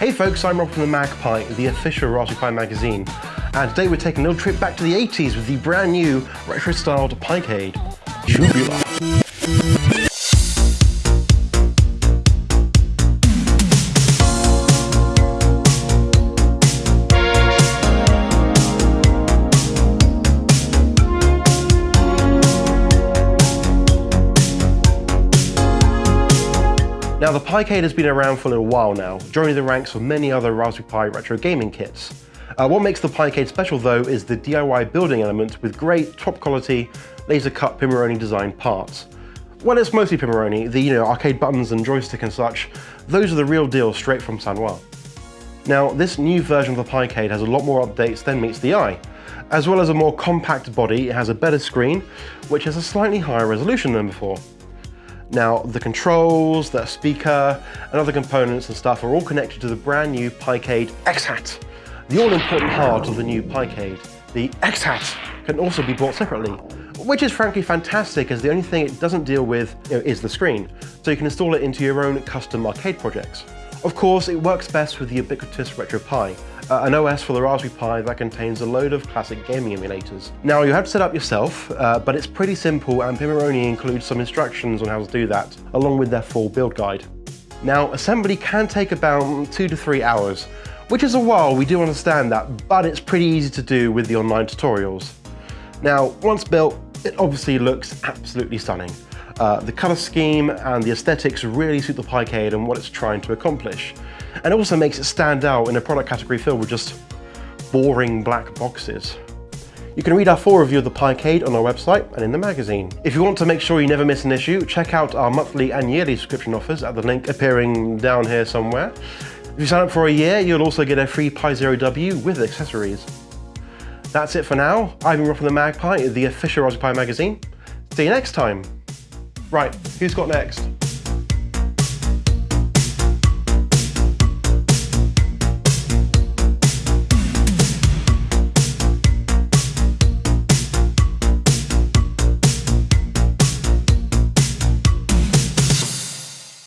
Hey folks, I'm Rob from the MagPi, the official Raspberry Pi magazine. And today we're taking a little trip back to the 80s with the brand new retro-styled Picade. Shubula. Now the Picade has been around for a little while now, joining the ranks of many other Raspberry Pi retro gaming kits. Uh, what makes the Picade special though is the DIY building element with great top quality laser cut Pimoroni designed parts. Well it's mostly Pimoroni, the you know arcade buttons and joystick and such, those are the real deal straight from Sanwa. Now this new version of the Picade has a lot more updates than meets the eye. As well as a more compact body, it has a better screen, which has a slightly higher resolution than before. Now, the controls, the speaker, and other components and stuff are all connected to the brand new Picade X-Hat, the all-important heart of the new Picade. The X-Hat can also be bought separately, which is frankly fantastic as the only thing it doesn't deal with you know, is the screen, so you can install it into your own custom arcade projects. Of course, it works best with the ubiquitous RetroPie, uh, an OS for the Raspberry Pi that contains a load of classic gaming emulators. Now you have to set up yourself, uh, but it's pretty simple and Pimoroni includes some instructions on how to do that, along with their full build guide. Now assembly can take about two to three hours, which is a while, we do understand that, but it's pretty easy to do with the online tutorials. Now, once built, it obviously looks absolutely stunning. Uh, the colour scheme and the aesthetics really suit the Picade and what it's trying to accomplish. And it also makes it stand out in a product category filled with just boring black boxes. You can read our full review of the Picade on our website and in the magazine. If you want to make sure you never miss an issue, check out our monthly and yearly subscription offers at the link appearing down here somewhere. If you sign up for a year, you'll also get a free Pi Zero W with accessories. That's it for now. I've been Rob from the MagPi, the official Raspberry Pi magazine. See you next time. Right, who's got next?